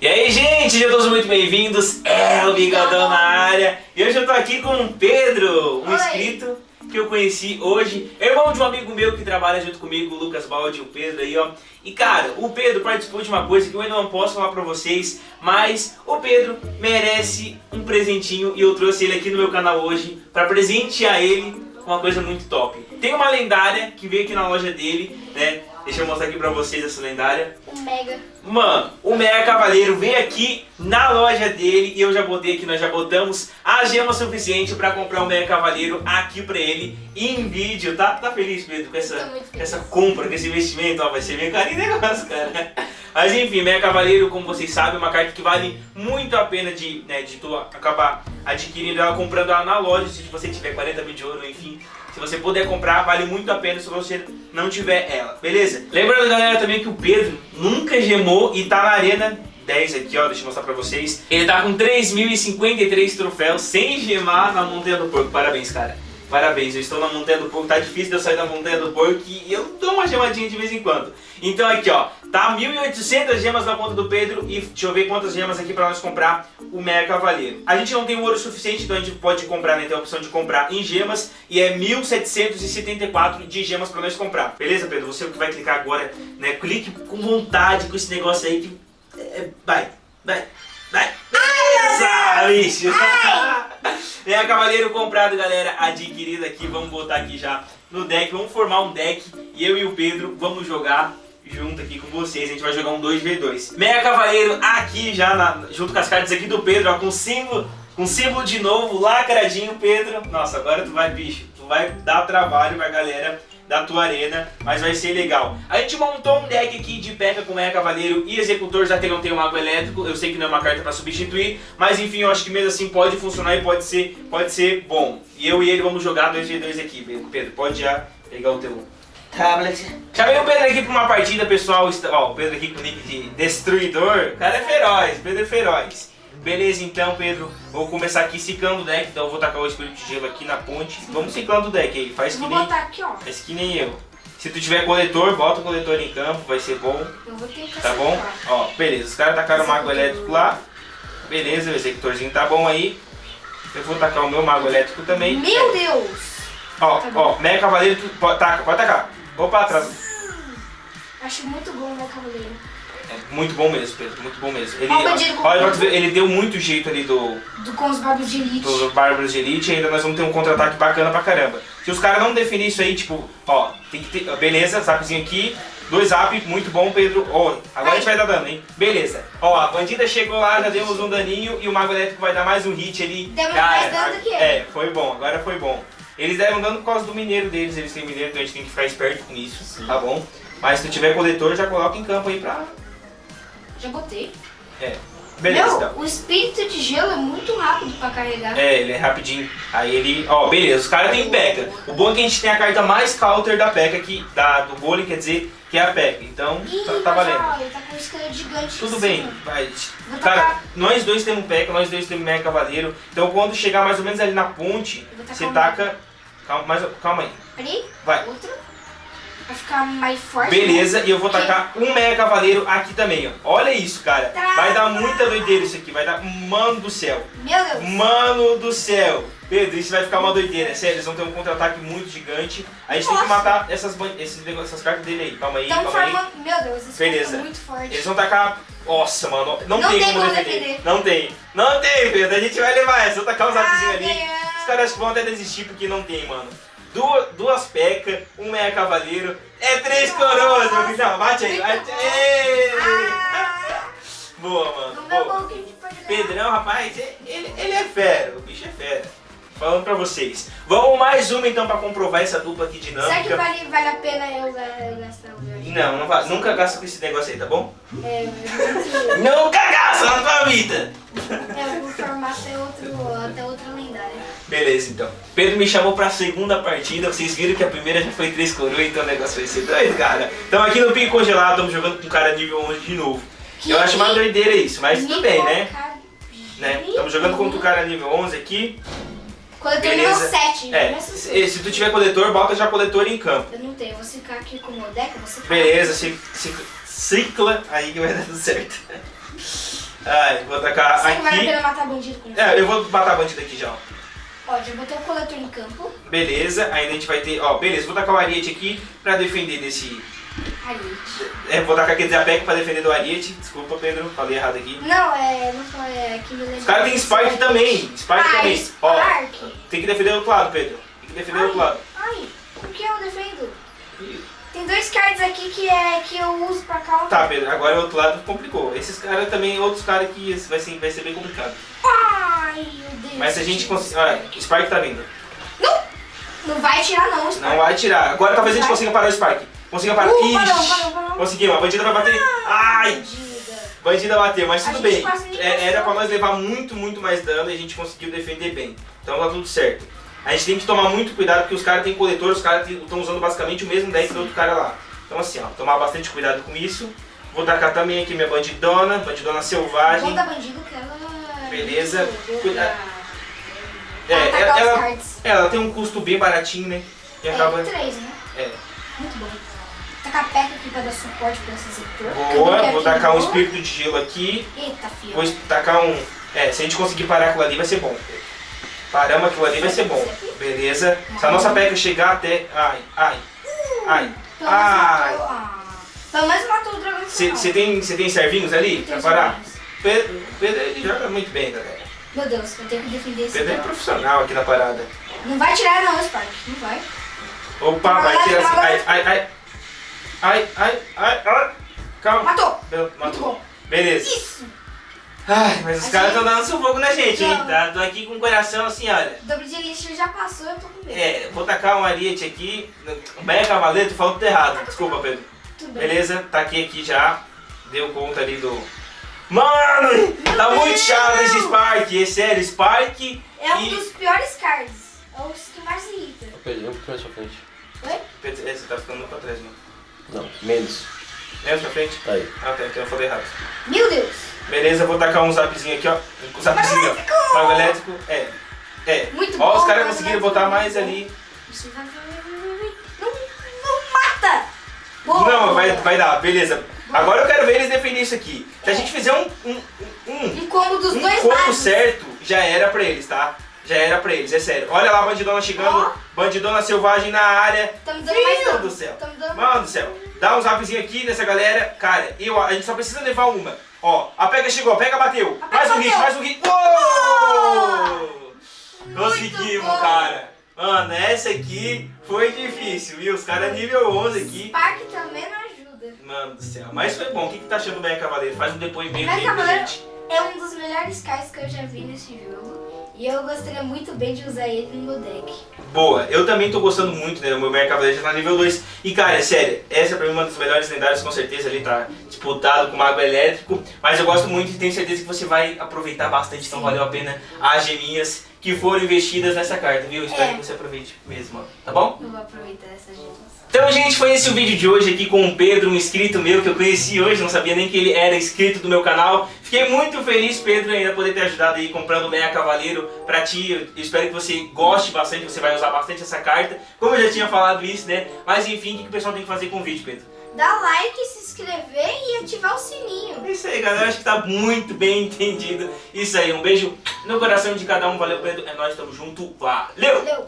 E aí, gente, sejam todos muito bem-vindos. É o Bigodão na área. E hoje eu tô aqui com o Pedro, um Oi. inscrito que eu conheci hoje. Irmão de um amigo meu que trabalha junto comigo, o Lucas Baldi, o Pedro aí, ó. E cara, o Pedro participou de uma coisa que eu ainda não posso falar pra vocês, mas o Pedro merece um presentinho e eu trouxe ele aqui no meu canal hoje pra presentear ele com uma coisa muito top. Tem uma lendária que veio aqui na loja dele, né? Deixa eu mostrar aqui pra vocês essa lendária. Mega. Mano, o Mega Cavaleiro veio aqui na loja dele e eu já botei aqui, nós já botamos a gema suficiente pra comprar o Mega Cavaleiro aqui pra ele em vídeo, tá? Tá feliz, Pedro, com essa, com essa compra, com esse investimento? Ó, vai ser bem carinho negócio, cara. Mas enfim, Mega Cavaleiro, como vocês sabem, é uma carta que vale muito a pena de, né, de tu acabar adquirindo ela, comprando ela na loja, se você tiver 40 mil de ouro, enfim. Se você puder comprar, vale muito a pena se você não tiver ela, beleza? Lembrando, galera, também que o Pedro nunca gemou e tá na arena 10 aqui, ó, deixa eu mostrar pra vocês. Ele tá com 3.053 troféus sem gemar na Montanha do Porco. Parabéns, cara. Parabéns, eu estou na Montanha do Porco, tá difícil de eu sair da Montanha do Porco e eu dou uma gemadinha de vez em quando. Então aqui, ó, tá 1.800 gemas na conta do Pedro e deixa eu ver quantas gemas aqui pra nós comprar o Mega Cavaleiro. A gente não tem ouro suficiente, então a gente pode comprar, né, tem a opção de comprar em gemas e é 1.774 de gemas pra nós comprar. Beleza, Pedro? Você que vai clicar agora, né, clique com vontade com esse negócio aí que... é, vai, vai, vai. Beleza, bicho! É, cavaleiro comprado, galera, adquirido aqui. Vamos botar aqui já no deck. Vamos formar um deck. E eu e o Pedro vamos jogar junto aqui com vocês. A gente vai jogar um 2v2. Mega Cavaleiro aqui já, na- junto com as cartas aqui do Pedro, ó, com símbolo, com símbolo de novo, lacradinho, Pedro. Nossa, agora tu vai, bicho. Tu vai dar trabalho pra galera da tua arena, mas vai ser legal. A gente montou um deck aqui de P.E.K.K.A com Mega Cavaleiro e Executor, já que não tem o Mago Elétrico, eu sei que não é uma carta pra substituir, mas enfim, eu acho que mesmo assim pode funcionar e pode ser, pode ser bom. E eu e ele vamos jogar 2v2 aqui, Pedro. Pode já pegar o teu tablet. Chamei o Pedro aqui pra uma partida, pessoal. Ó, o Pedro aqui com o nick de Destruidor. O cara é feroz, Pedro é feroz. Beleza, então, Pedro, vou começar aqui ciclando o deck, então eu vou tacar o Espírito de Gelo aqui na ponte. Vamos ciclando o deck aí, faz que vou nem... botar aqui, ó. Faz que nem eu. Se tu tiver coletor, bota o coletor em campo, vai ser bom, Eu vou tentar tá bom? Ó, beleza, os caras tacaram o mago elétrico lá. Beleza, o executorzinho tá bom aí. Eu vou tacar o meu mago elétrico também. Meu Deus! Ó, Tá ó, mega cavaleiro, tu pode, taca, pode tacar. Opa, atrás. Acho muito bom, meu cavaleiro. É muito bom mesmo, Pedro, muito bom mesmo. Ele, olha, ver, ele deu muito jeito ali do, Do, com os barbos de elite. dos Bárbaros de Elite e ainda nós vamos ter um contra-ataque bacana pra caramba. Se os caras não definirem isso aí, tipo, ó, tem que ter, beleza, zapzinho aqui, dois zap, muito bom, Pedro. Ó, agora a gente vai dar dano, hein? Beleza. Ó, a bandida chegou lá, já demos um daninho e o Mago Elétrico vai dar mais um hit ali. Demos Cara, mais dano que ele. É, foi bom, agora foi bom. Eles deram dano por causa do mineiro deles, eles têm mineiro, então a gente tem que ficar esperto com isso, tá bom? Mas se tu tiver coletor, já coloca em campo aí pra... Já botei. É, beleza Meu, então. o espírito de gelo é muito rápido pra carregar. É, ele é rapidinho. Aí ele. Ó, beleza, os caras têm P.E.K.K.A. O bom é que a gente tem a carta mais counter da P.E.K.K.A. aqui, da, do golem, quer dizer, que é a P.E.K.K.A. Então, Ih, tá, tá valendo. tá com um esqueleto gigante. Tudo em bem, vai. Cara, nós dois temos P.E.K.K.A., nós dois temos Mega Cavaleiro. Então, quando chegar mais ou menos ali na ponte, você taca. Calma, mais, calma aí. Peraí, Vai. outro. Pra ficar mais forte. Beleza, né? e eu vou tacar um Mega Cavaleiro aqui também, ó. Olha isso, cara. Tá. Vai dar muita doideira isso aqui, vai dar. Mano do céu. Meu Deus. Mano do céu! Pedro, isso vai ficar uma doideira, sério, eles vão ter um contra-ataque muito gigante. A gente tem que Nossa. matar essas, esses essas cartas dele aí. Calma aí, Estão calma aí. formando. Meu Deus, esse Beleza. muito forte. Eles vão tacar. Nossa, mano, não, Não tem, tem como defender. defender. Não tem. Não tem, Pedro. A gente vai levar essa. Vou tacar um zapzinho Ah, ali. Os caras vão até desistir porque não tem, mano. Duas, duas P.E.K.K.A., um Meia Cavaleiro. É três coroas, meu filho. Não, bate aí. Bate. bom. Falando pra vocês. Vamos mais uma então pra comprovar essa dupla aqui Será que dinâmica. vale, vale a pena eu ga- gastar o meu? Não, não nunca gasta com esse negócio aí, tá bom? É, eu Nunca gasta na tua vida! eu vou formar até, outro, até outra lendária. Beleza, então. Pedro me chamou pra segunda partida. Vocês viram que a primeira já foi três coroas, então o negócio vai ser doido, cara. Estamos aqui no Pico Congelado, estamos jogando com um cara nível 11 de novo. Eu acho uma doideira isso, mas tudo bem, né? né? Estamos jogando contra o cara nível 11 aqui. Coletor Beleza. 7. É, assim. se, se tu tiver coletor, bota já coletor em campo. Eu não tenho, eu vou ficar aqui com o deck, ficar. Beleza, se, se, cicla aí que vai dar tudo certo. Ai, vou tacar Será que vale a aqui. pena matar bandido com? É, eu vou matar a bandida aqui já, ó. Ó, já botei o coletor em campo. Beleza, ainda a gente vai ter, ó, beleza, vou tacar o Ariete aqui pra defender desse... Aí. É, vou tacar aqui PEC pra defender do Ariete. Desculpa, Pedro, falei errado aqui. Não, é. Não foi. É que me lembra. Os caras têm Spike também, Spike também. Ó, Spark? tem que defender do outro lado, Pedro. Tem que defender do outro lado. Ai, por que eu defendo? Tem dois cards aqui que, é, que eu uso pra counter. Tá, Pedro, agora o outro lado complicou. Esses caras também, outros caras que vai ser, vai ser bem complicado. Ai, meu Deus. Mas se a gente conseguir... Olha, o Spike tá vindo. Não! Não vai tirar não, Spark. Não vai tirar. Agora talvez a gente Vai. consiga parar o Spike. Consiga parar. Uh, Ixi. Conseguimos, a bandida vai bater. Ai! Bandida. Bandida bateu, mas A tudo bem. É, era pra nós levar muito, muito mais dano e a gente conseguiu defender bem. Então tá tudo certo. A gente tem que tomar muito cuidado porque os caras têm coletor, os caras estão usando basicamente o mesmo deck do outro cara lá. Então assim, ó, tomar bastante cuidado com isso. Vou tacar também aqui minha bandidona, bandidona selvagem. Bom da bandido que ela... é Beleza. muito boa Cuida- pra- É, pra ela, ela, ela tem um custo bem baratinho, né? E acaba. É, três, né? É. Muito bom. Tacar peca aqui pra dar suporte pra esse setor. Boa, vou tacar um espírito de gelo aqui. Eita, filho. Vou tacar um. É, se a gente conseguir parar aquilo ali vai ser bom. Paramos aquilo ali vai ser bom. Beleza? Se a nossa peca chegar até. Ai, ai, ai. Menos Ai. Ah. Pelo menos matou o dragão. Você tem, cê tem servinhos ali pra parar? Pedro, Pedro ele joga muito bem, galera. Meu Deus, eu tenho que defender esse Pedro é profissional aqui na parada. Não vai tirar não, Spark. Não vai. Opa, vai tirar assim. Ai, ai, ai. Ai, ai, ai, ai. Calma. Matou. Muito Matou. Beleza. Isso. Ai, mas os caras estão dando sufoco na gente, hein? Tá? Tô aqui com o coração assim, olha. O dobro de elixir já passou, eu tô com medo. É, vou tacar um ariete aqui. Beia Cavaleiro, falou tudo errado. Desculpa, Pedro. Tudo bem. Beleza, taquei aqui já. Deu conta ali do. Mano! Tá Meu muito Deus! chato esse Spark. É sério, Spark. É um e- dos piores cards. É os que mais irrita. Eu perdi um pouquinho mais pra frente. Oi? Pedro, é, você tá ficando muito pra trás, mano. Não, menos. Menos pra frente? Tá aí. Ah, tá, então eu falei errado. Meu Deus. Beleza, vou tacar um zapzinho aqui, ó. Um zapzinho, ó. Mago elétrico. É. É. Muito ó, bom, os caras conseguiram botar mais ali. Não, não mata. Boa. Não, vai, vai dar, beleza. Agora eu quero ver eles defender isso aqui. Se a gente fizer um, um, um, Um combo dos um dois combo lados. certo, já era pra eles, tá? Já era pra eles, é sério. Olha lá a bandidona chegando, Ó. bandidona selvagem na área. Tá me dando mais Meu dano. Deus do céu. Tá me dando... Mano do céu, dá um zapzinho aqui nessa galera. Cara, eu, a gente só precisa levar uma. Ó, a pega chegou, a pega bateu. A pega mais um hit, bateu. mais um hit. Uou! Conseguimos, bom. cara. Mano, essa aqui foi difícil, viu? Os caras nível 11 aqui. Spark também não ajuda. Mano do céu, mas foi bom. O que, que tá achando do Meia Cavaleiro? Faz um depoimento Meia aí pra Cavaleiro- gente. É um dos melhores cards que eu já vi nesse jogo. E eu gostaria muito bem de usar ele no meu deck. Boa, eu também tô gostando muito, né? O meu Meia Cavaleiro já tá nível 2. E cara, é sério, essa é pra mim uma das melhores lendárias, com certeza ali tá disputado com o Mago Elétrico. Mas eu gosto muito e tenho certeza que você vai aproveitar bastante, então valeu a pena as geminhas que foram investidas nessa carta, viu? Espero É. que você aproveite mesmo, tá bom? Eu vou aproveitar essa gemas. Então, gente, foi esse o vídeo de hoje aqui com o Pedro, um inscrito meu que eu conheci hoje, não sabia nem que ele era inscrito do meu canal. Fiquei muito feliz, Pedro, ainda poder ter ajudado aí comprando o Meia Cavaleiro pra ti. Eu espero que você goste bastante, você vai usar bastante essa carta. Como eu já tinha falado isso, né? Mas enfim, o que que o pessoal tem que fazer com o vídeo, Pedro? Dá like, se inscrever e ativar o sininho. É isso aí, galera. Acho que tá muito bem entendido. Isso aí, um beijo no coração de cada um. Valeu, Pedro. É nóis, tamo junto. Valeu! Valeu!